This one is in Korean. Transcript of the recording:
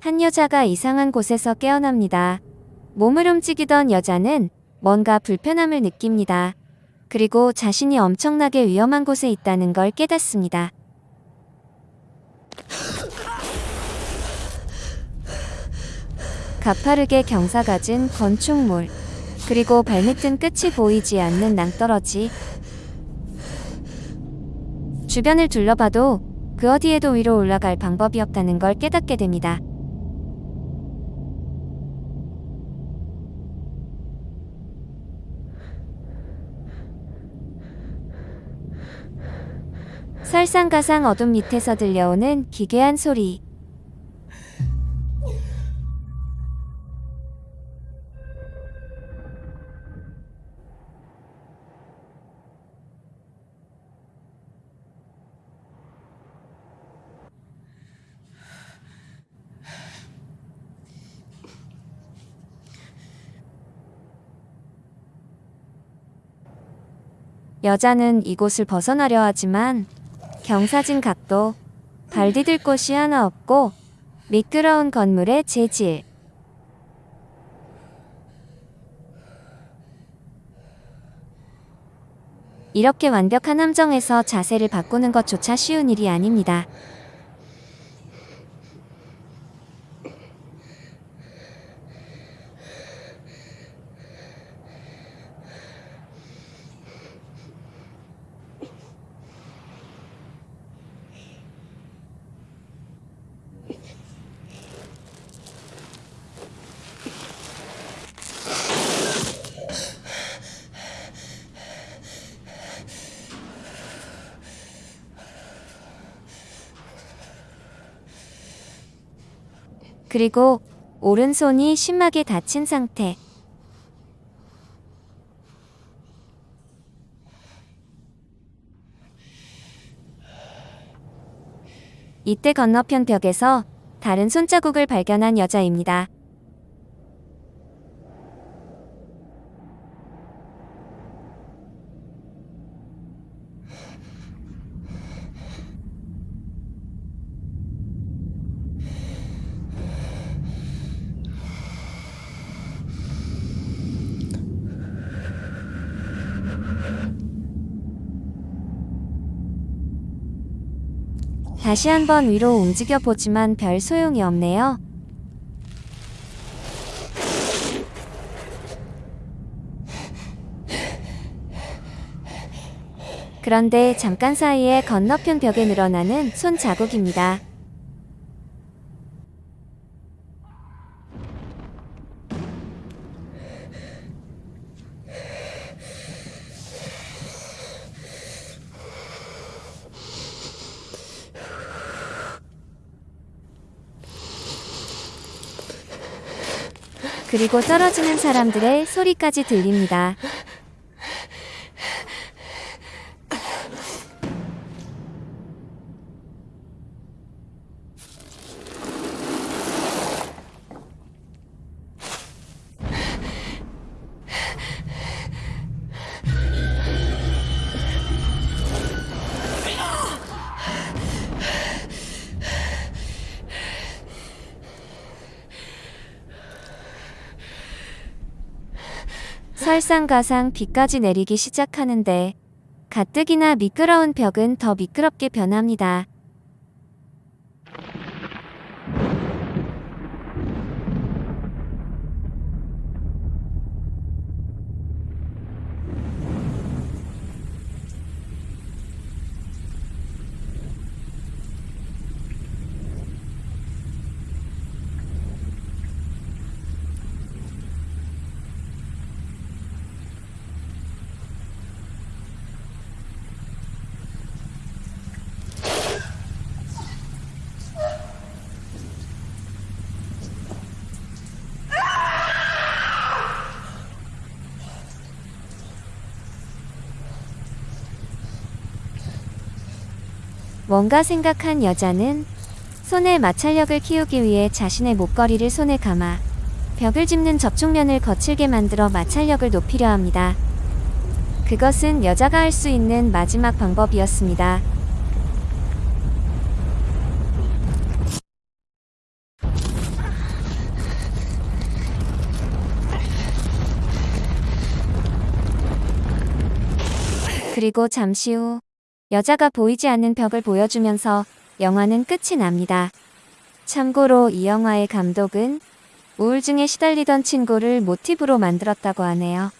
한 여자가 이상한 곳에서 깨어납니다. 몸을 움직이던 여자는 뭔가 불편함을 느낍니다. 그리고 자신이 엄청나게 위험한 곳에 있다는 걸 깨닫습니다. 가파르게 경사가진 건축물, 그리고 발밑은 끝이 보이지 않는 낭떠러지. 주변을 둘러봐도 그 어디에도 위로 올라갈 방법이 없다는 걸 깨닫게 됩니다. 설상가상 어둠 밑에서 들려오는 기괴한 소리. 여자는 이곳을 벗어나려 하지만 경사진 각도, 발 디딜 곳이 하나 없고 미끄러운 건물의 재질. 이렇게 완벽한 함정에서 자세를 바꾸는 것조차 쉬운 일이 아닙니다. 그리고 오른손이 심하게 다친 상태. 이때 건너편 벽에서 다른 손자국을 발견한 여자입니다. 다시 한번 위로 움직여 보지만 별 소용이 없네요. 그런데 잠깐 사이에 건너편 벽에 늘어나는 손 자국입니다. 그리고 떨어지는 사람들의 소리까지 들립니다. 설상가상 비까지 내리기 시작하는데 가뜩이나 미끄러운 벽은 더 미끄럽게 변합니다. 뭔가 생각한 여자는 손에 마찰력을 키우기 위해 자신의 목걸이를 손에 감아 벽을 짚는 접촉면을 거칠게 만들어 마찰력을 높이려 합니다. 그것은 여자가 할 수 있는 마지막 방법이었습니다. 그리고 잠시 후 여자가 보이지 않는 벽을 보여주면서 영화는 끝이 납니다. 참고로 이 영화의 감독은 우울증에 시달리던 친구를 모티브로 만들었다고 하네요.